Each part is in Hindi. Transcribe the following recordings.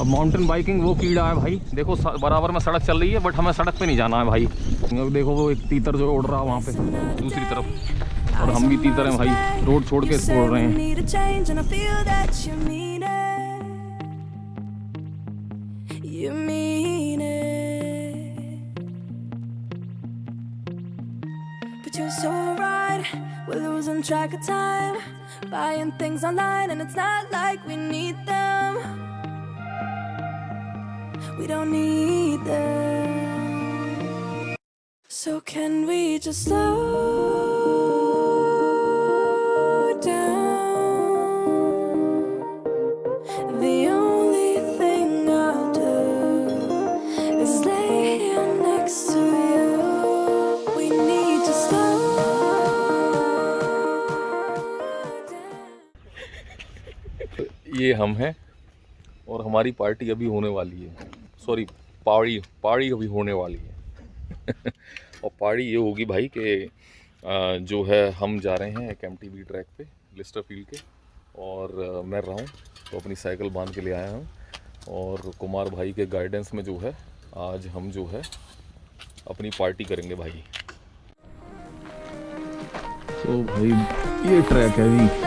अब माउंटेन बाइकिंग वो कीड़ा है भाई। देखो बराबर में सड़क चल रही है बट हमें सड़क पे नहीं जाना है भाई। देखो वो एक तीतर जो उड़ रहा है वहाँ पे, दूसरी तरफ़। और हम भी तीतर हैं भाई, रोड छोड़ के उड़ रहे हैं। Track of time. Buying things online And it's not like we need them. We don't need them. So can we just slow ये हम हैं और हमारी पार्टी अभी होने वाली है सॉरी पहाड़ी पहाड़ी अभी होने वाली है। और पहाड़ी ये होगी भाई कि जो है, हम जा रहे हैं एक एम ट्रैक पे लिस्टर फ़ील्ड के। और मैं रहा हूँ तो अपनी साइकिल बाँध के ले आया हूँ। और कुमार भाई के गाइडेंस में जो है, आज हम जो है, अपनी पार्टी करेंगे भाई। तो भाई, ये ट्रैक है जी।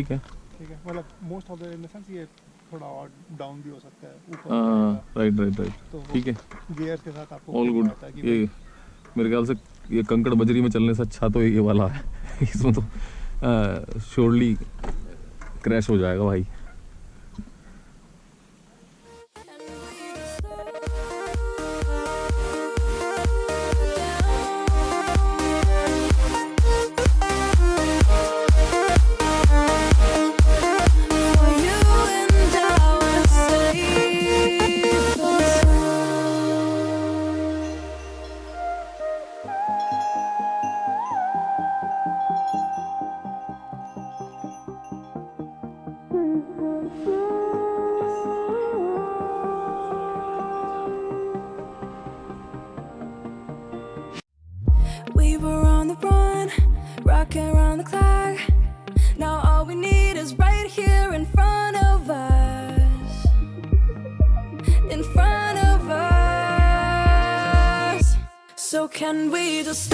ठीक है। ठीक है मतलब most of the in the sense ये थोड़ा और डाउन भी हो सकता है ऊपर राइट राइट राइट ठीक है। गियर्स के साथ आपको ऑल गुड ये मेरे ख्याल से ये कंकड़ बजरी में चलने से अच्छा तो ये वाला है। इसमें तो श्योरली क्रैश हो जाएगा भाई।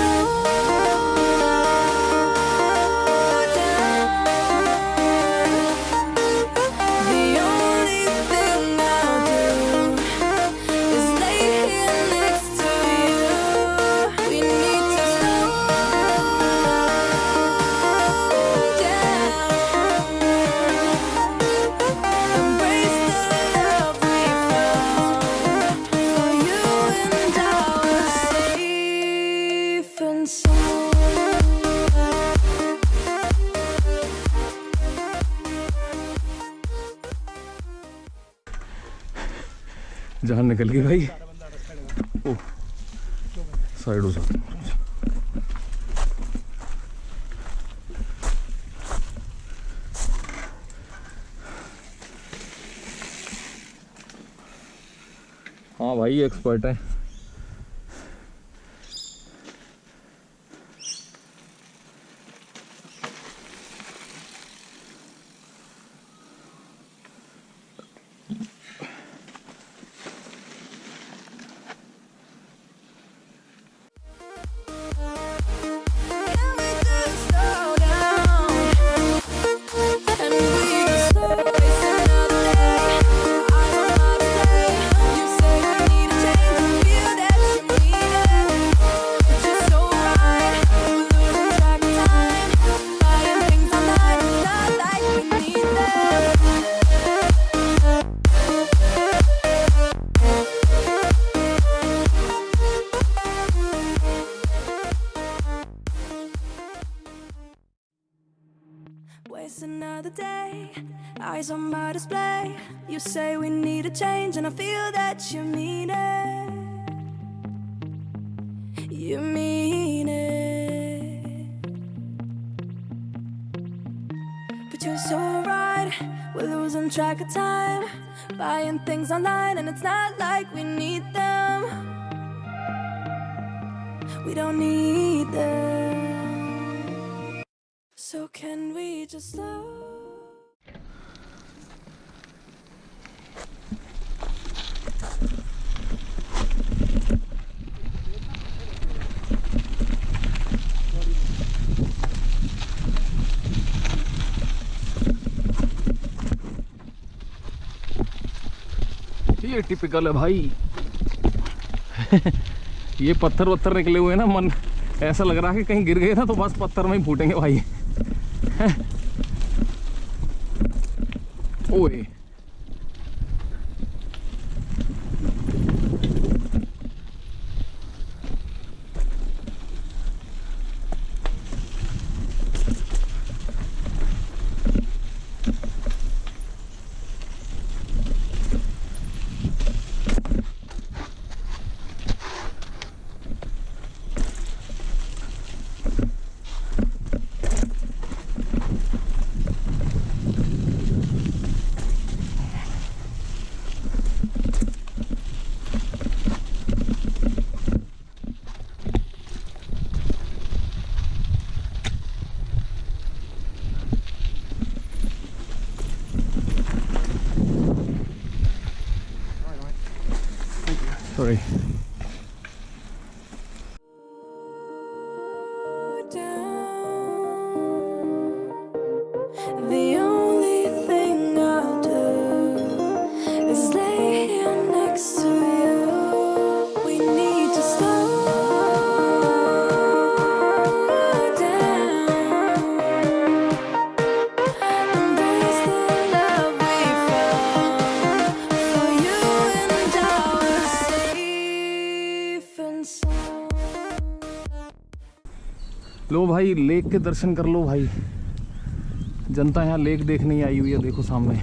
Ooh. जान निकल गई भाई। साइड हाँ भाई एक्सपर्ट है। And I feel that you mean it. You mean it. But you're so right, we're losing track of time. Buying things online, and it's not like we need them. We don't need them. So, can we just slow? ये टिपिकल है भाई। ये पत्थर वत्थर निकले हुए ना, मन ऐसा लग रहा है कि कहीं गिर गए ना तो बस पत्थर में ही फूटेंगे भाई। ओए। सॉरी भाई, लेक के दर्शन कर लो भाई। जनता यहाँ लेक देखने आई हुई है, देखो सामने।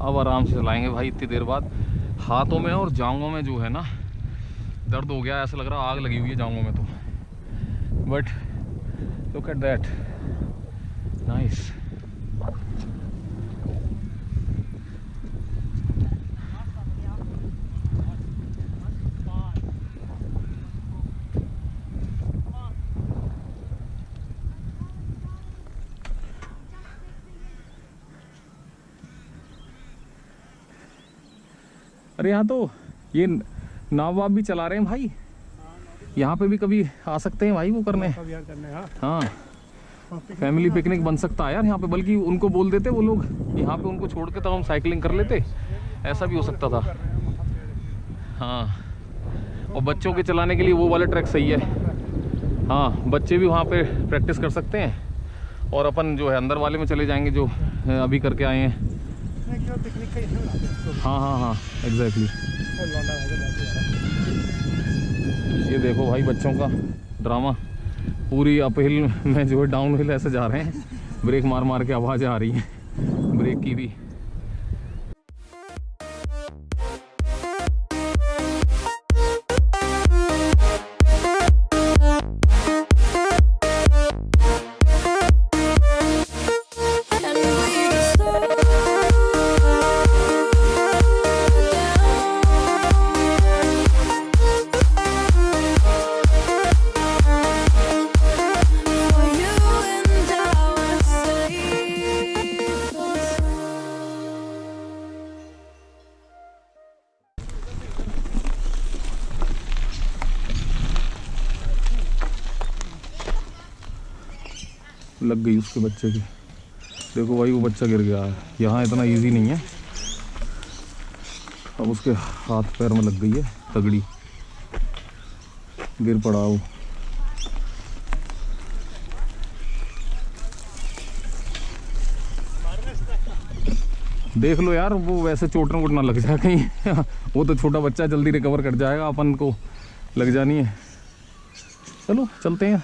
अब आराम से चलाएँगे भाई, इतनी देर बाद। हाथों में और जांघों में जो है ना, दर्द हो गया ऐसा लग रहा आग लगी हुई है जांघों में तो। But look at that nice अरे यहाँ तो ये नाव वाव भी चला रहे हैं भाई। यहाँ पे भी कभी आ सकते हैं भाई वो करने। हाँ। हाँ। और पिकनिक फैमिली पिकनिक बन सकता है यार यहाँ पे बल्कि उनको बोल देते वो लोग यहाँ पे उनको छोड़ के तब हम साइकिलिंग कर लेते। ऐसा भी हो सकता था। हैं। हाँ और बच्चों के चलाने के लिए वो वाला ट्रैक सही है। हाँ बच्चे भी वहाँ पे प्रैक्टिस कर सकते हैं। और अपन जो है अंदर वाले में चले जाएँगे जो अभी करके आए हैं नहीं, केवल पिकनिक का ही, है हाँ एग्जैक्टली। ये देखो भाई बच्चों का ड्रामा पूरी अपहिल में जो है डाउन हिल ऐसे जा रहे हैं. ब्रेक मार मार के आवाज़ आ रही है. ब्रेक की भी. लग गई उसके बच्चे की। देखो भाई वो बच्चा गिर गया। है यहाँ इतना इजी नहीं है। अब उसके हाथ पैर में लग गई है तगड़ी। गिर पड़ा वो। देख लो यार, वो वैसे चोट वोट ना लग जाए कहीं। वो तो छोटा बच्चा जल्दी रिकवर कर जाएगा, अपन को लग जानी है। चलो, चलते हैं।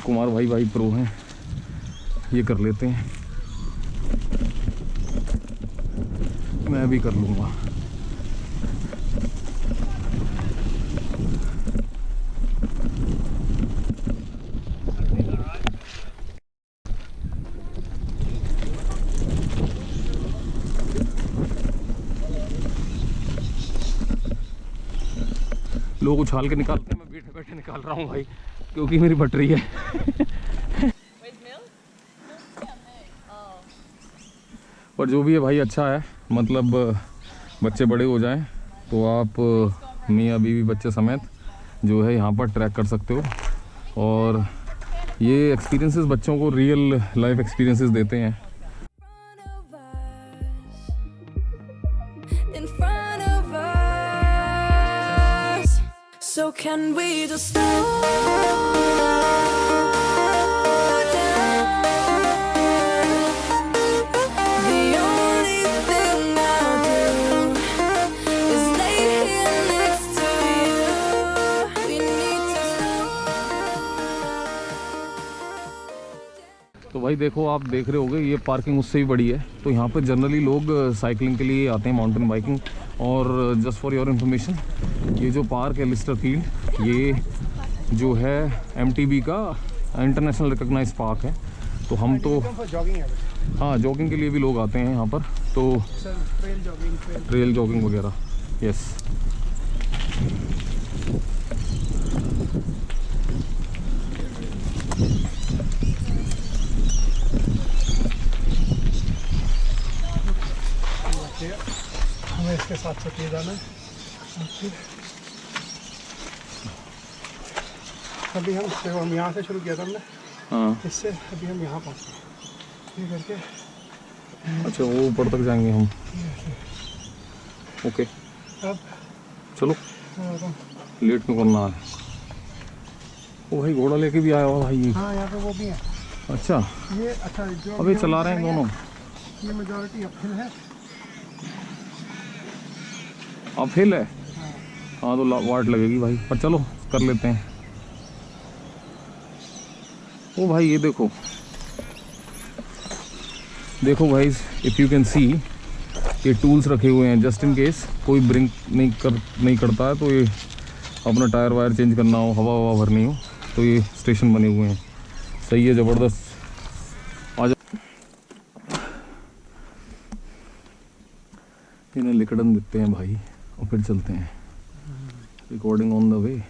कुमार भाई भाई प्रो हैं। ये कर लेते हैं। मैं भी कर लूँगा। लोग उछाल के निकालते हैं। मैं बैठे बैठे निकाल रहा हूँ भाई। क्योंकि मेरी बटरी है। पर जो भी है भाई अच्छा है। मतलब बच्चे बड़े हो जाएँ तो आप मियाँ बीवी बच्चे समेत जो है यहाँ पर ट्रैक कर सकते हो। और ये एक्सपीरियंसेस बच्चों को रियल लाइफ एक्सपीरियंसेस देते हैं। Need to slow तो भाई देखो, आप देख रहे होगे, ये पार्किंग उससे भी बड़ी है। तो यहाँ पे जनरली लोग साइकिलिंग के लिए आते हैं माउंटेन बाइकिंग और जस्ट फॉर योर इन्फॉर्मेशन ये जो पार्क है लिस्टर फ़ील्ड, ये जो है एमटीबी का इंटरनेशनल रिकग्नाइज पार्क है। तो हम तो है जॉगिंग के लिए भी लोग आते हैं यहाँ पर। तो ट्रेल जॉगिंग वगैरह यस हमें इसके साथ ये जाना है ओके। अभी हम देखो हम यहाँ से शुरू किया था हमने। हाँ। इससे अभी हम यहाँ पहुँचे। ये करके। अच्छा वो ऊपर तक जाएँगे हम। ओके। अब चलो। लेट क्यों करना है? ओ भाई घोड़ा लेके भी आया हुआ भाई। ये हाँ यहाँ पे वो भी है। अच्छा। ये अच्छा जो जो चला रहे हैं दोनों। ये मेजोरिटी अपहिल है। अब हिल है। हाँ तो वाट लगेगी भाई। पर चलो कर लेते हैं। ओ भाई, ये देखो। देखो भाई इफ़ यू कैन सी ये टूल्स रखे हुए हैं जस्ट इन केस कोई ब्रिंक नहीं कर, नहीं करता है तो ये अपना टायर वायर चेंज करना हो, हवा हवा भरनी हो तो ये स्टेशन बने हुए हैं। सही है, ज़बरदस्त। आ इन्हें लिकड़न देते हैं भाई, और फिर चलते हैं। रिकॉर्डिंग ऑन द वे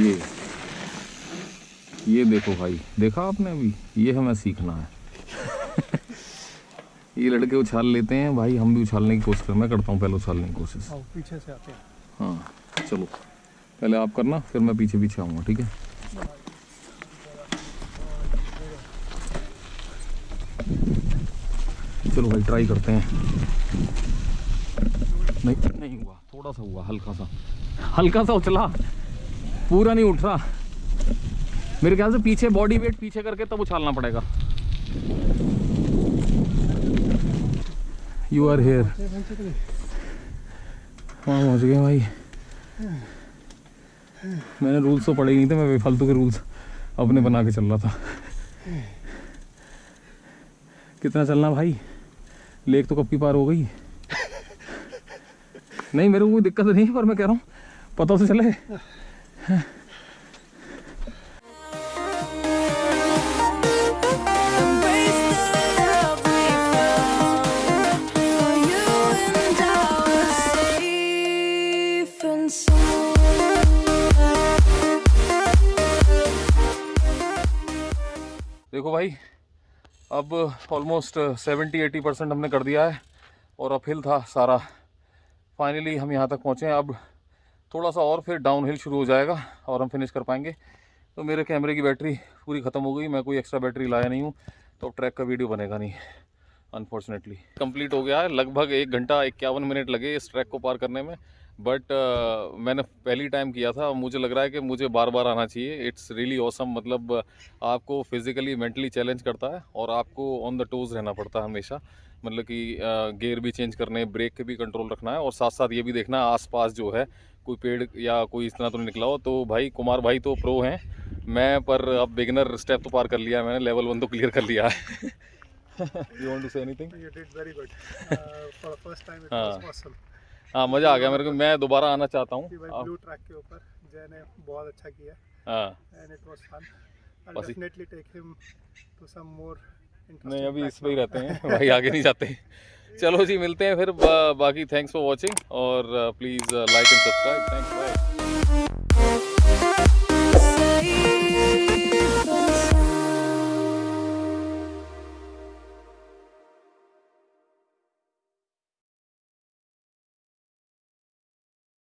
ये। ये देखो भाई देखा आपने अभी? ये हमें सीखना है। ये लड़के उछाल लेते हैं भाई हम भी उछालने की कोशिश कर मैं करता हूँ पहले उछालने की कोशिश। पीछे से आते हैं। हाँ चलो। पहले आप करना फिर मैं पीछे पीछे आऊँगा ठीक है? चलो भाई ट्राई करते हैं। नहीं नहीं हुआ थोड़ा सा हुआ हल्का सा। हल्का सा उछला। पूरा नहीं उठ रहा। मेरे ख्याल से पीछे बॉडी वेट पीछे करके तब उछालना पड़ेगा। यू आर हेयर वहाँ पहुँच गए भाई। मैंने रूल्स तो पढ़े ही नहीं थे, मैं बेफालतू के रूल्स अपने बना के चल रहा था। कितना चलना भाई? लेक तो कब की पार हो गई? नहीं, मेरे को कोई दिक्कत नहीं, पर मैं कह रहा हूँ, पता तो चले। देखो भाई, अब ऑलमोस्ट सेवेंटी एटी परसेंट हमने कर दिया है और अपहिल था सारा। फाइनली हम यहाँ तक पहुँचे हैं। अब थोड़ा सा और फिर डाउन हिल शुरू हो जाएगा और हम फिनिश कर पाएँगे। तो मेरे कैमरे की बैटरी पूरी ख़त्म हो गई मैं कोई एक्स्ट्रा बैटरी लाया नहीं हूँ तो ट्रैक का वीडियो बनेगा नहीं अनफॉर्चुनेटली कंप्लीट हो गया है लगभग एक घंटा इक्यावन मिनट लगे इस ट्रैक को पार करने में बट uh, मैंने पहली टाइम किया था मुझे लग रहा है कि मुझे बार बार आना चाहिए। इट्स रियली ऑसम मतलब आपको फिजिकली मेंटली चैलेंज करता है और आपको ऑन द टोज रहना पड़ता है हमेशा। मतलब कि गियर भी चेंज करने ब्रेक के भी कंट्रोल रखना है और साथ साथ ये भी देखना है आसपास जो है कोई पेड़ या कोई इस तरह तो नहीं निकला हो तो भाई कुमार भाई तो प्रो हैं। मैं पर अब बिगिनर स्टेप तो पार कर लिया मैंने लेवल वन तो क्लियर कर लिया है। You want to say anything did very good. Uh, for the first time, it हाँ। हाँ मज़ा आ गया मेरे को। मैं दोबारा आना चाहता हूँ। ब्लू ट्रैक के ऊपर जय ने बहुत अच्छा किया। हाँ। And it was fun I बस definitely take him to some more नहीं अभी इस पर ही रहते हैं भाई आगे नहीं जाते। चलो जी मिलते हैं फिर बा, बाकी थैंक्स फॉर वॉचिंग और please like and subscribe thanks bye